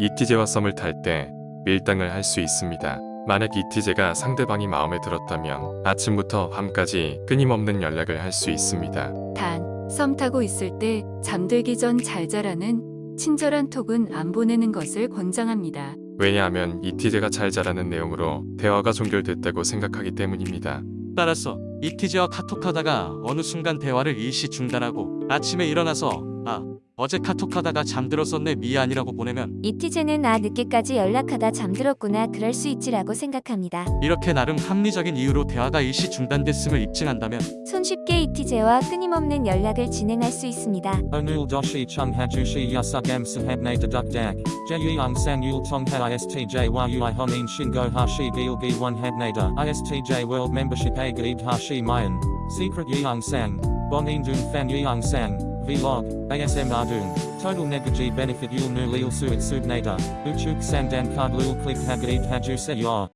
이티제와 썸을 탈 때 밀당을 할 수 있습니다. 만약 이티제가 상대방이 마음에 들었다면 아침부터 밤까지 끊임없는 연락을 할 수 있습니다. 단, 썸 타고 있을 때 잠들기 전 잘 자라는 친절한 톡은 안 보내는 것을 권장합니다. 왜냐하면 이티제가 잘 자라는 내용으로 대화가 종결됐다고 생각하기 때문입니다. 따라서 이티제와 카톡하다가 어느 순간 대화를 일시 중단하고 아침에 일어나서 아 어제 카톡하다가 잠들었었네 미안이라고 보내면 이티제는 아 늦게까지 연락하다 잠들었구나 그럴 수 있지라고 생각합니다. 이렇게 나름 합리적인 이유로 대화가 일시 중단됐음을 입증한다면 손쉽게 이티제와 끊임없는 연락을 진행할 수 있습니다. Onul doshi chung hajushi yasugam sahabne deduk dak. Jeyang sang yul tongha istj world membership gaib hashi mayan. Secret dun fan yeong sang. Vlog. ASM ardun. Total negaji benefit yul nu lil suit subnata. Uchuk sang dan card lul click hagaib haju se yor.